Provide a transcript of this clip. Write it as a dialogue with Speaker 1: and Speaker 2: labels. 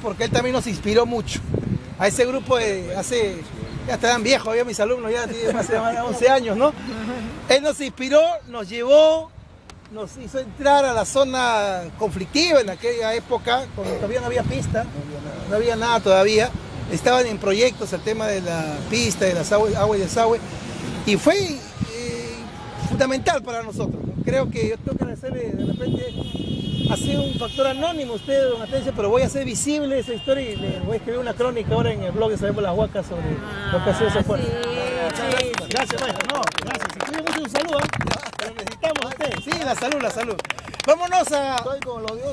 Speaker 1: porque él también nos inspiró mucho. A ese grupo de hace, ya estaban viejos, había mis alumnos, ya tienen más de 11 años, ¿no? Él nos inspiró, nos llevó, nos hizo entrar a la zona conflictiva en aquella época, cuando todavía no había pista, no había nada todavía. Estaban en proyectos el tema de la pista, de las agua y desagüe, y fue eh, fundamental para nosotros. Creo que yo tengo que agradecerle de repente ha sido un factor anónimo usted, don Atencio, pero voy a hacer visible esa historia y le voy a escribir una crónica ahora en el blog de Sabemos las Huacas sobre lo que ha sido ese esfuerzo.
Speaker 2: Sí,
Speaker 1: Gracias, maestro. No, gracias. Cuida mucho un saludo. ¿eh? Lo necesitamos a usted. Sí, la salud, la salud. Vámonos a...
Speaker 3: Estoy con los dioses.